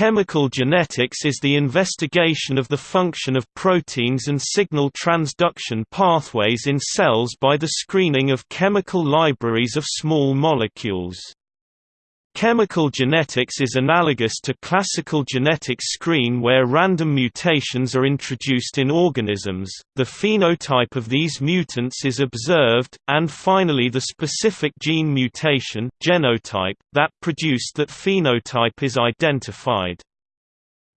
Chemical genetics is the investigation of the function of proteins and signal transduction pathways in cells by the screening of chemical libraries of small molecules. Chemical genetics is analogous to classical genetic screen where random mutations are introduced in organisms, the phenotype of these mutants is observed, and finally the specific gene mutation genotype, that produced that phenotype is identified.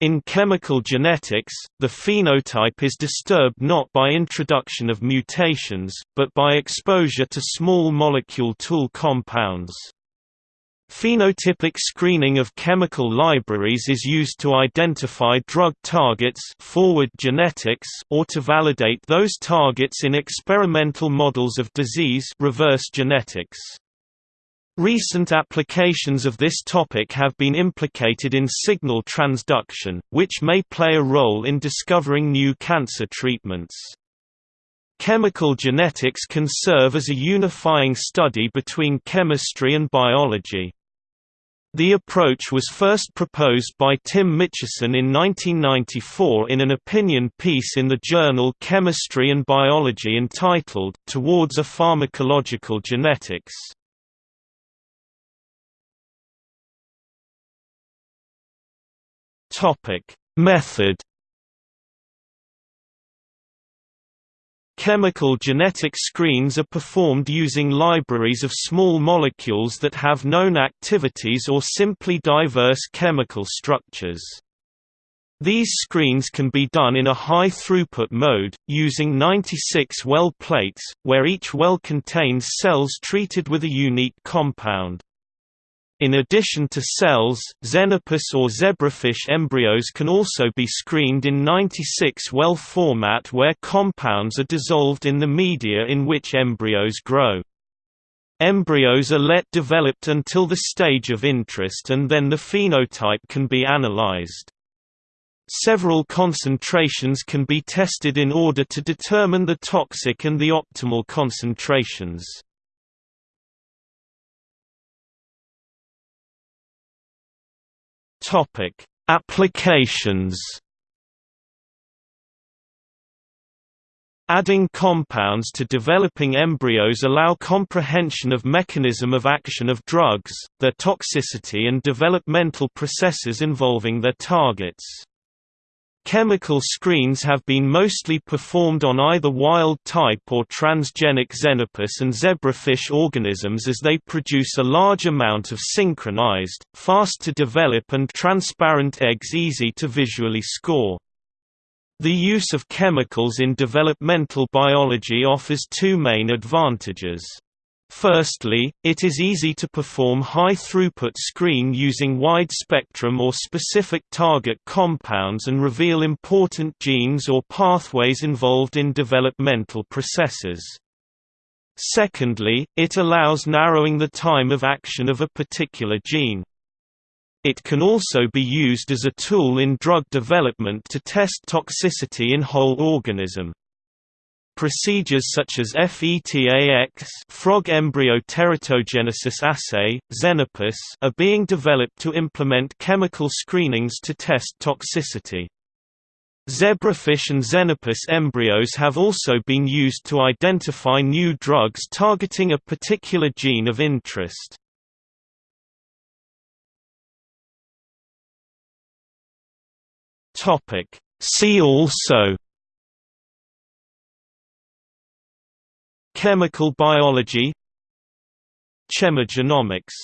In chemical genetics, the phenotype is disturbed not by introduction of mutations, but by exposure to small molecule tool compounds. Phenotypic screening of chemical libraries is used to identify drug targets forward genetics or to validate those targets in experimental models of disease reverse genetics. Recent applications of this topic have been implicated in signal transduction, which may play a role in discovering new cancer treatments. Chemical genetics can serve as a unifying study between chemistry and biology. The approach was first proposed by Tim Mitchison in 1994 in an opinion piece in the journal Chemistry and Biology entitled, Towards a Pharmacological Genetics. Method Chemical genetic screens are performed using libraries of small molecules that have known activities or simply diverse chemical structures. These screens can be done in a high-throughput mode, using 96 well plates, where each well contains cells treated with a unique compound. In addition to cells, xenopus or zebrafish embryos can also be screened in 96-well format where compounds are dissolved in the media in which embryos grow. Embryos are let developed until the stage of interest and then the phenotype can be analyzed. Several concentrations can be tested in order to determine the toxic and the optimal concentrations. Topic: Applications. Adding compounds to developing embryos allow comprehension of mechanism of action of drugs, their toxicity and developmental processes involving their targets. Chemical screens have been mostly performed on either wild-type or transgenic xenopus and zebrafish organisms as they produce a large amount of synchronized, fast-to-develop and transparent eggs easy to visually score. The use of chemicals in developmental biology offers two main advantages. Firstly, it is easy to perform high-throughput screen using wide-spectrum or specific target compounds and reveal important genes or pathways involved in developmental processes. Secondly, it allows narrowing the time of action of a particular gene. It can also be used as a tool in drug development to test toxicity in whole organism. Procedures such as FETAX frog embryo teratogenesis assay, Xenopus are being developed to implement chemical screenings to test toxicity. Zebrafish and Xenopus embryos have also been used to identify new drugs targeting a particular gene of interest. See also Chemical biology Chemogenomics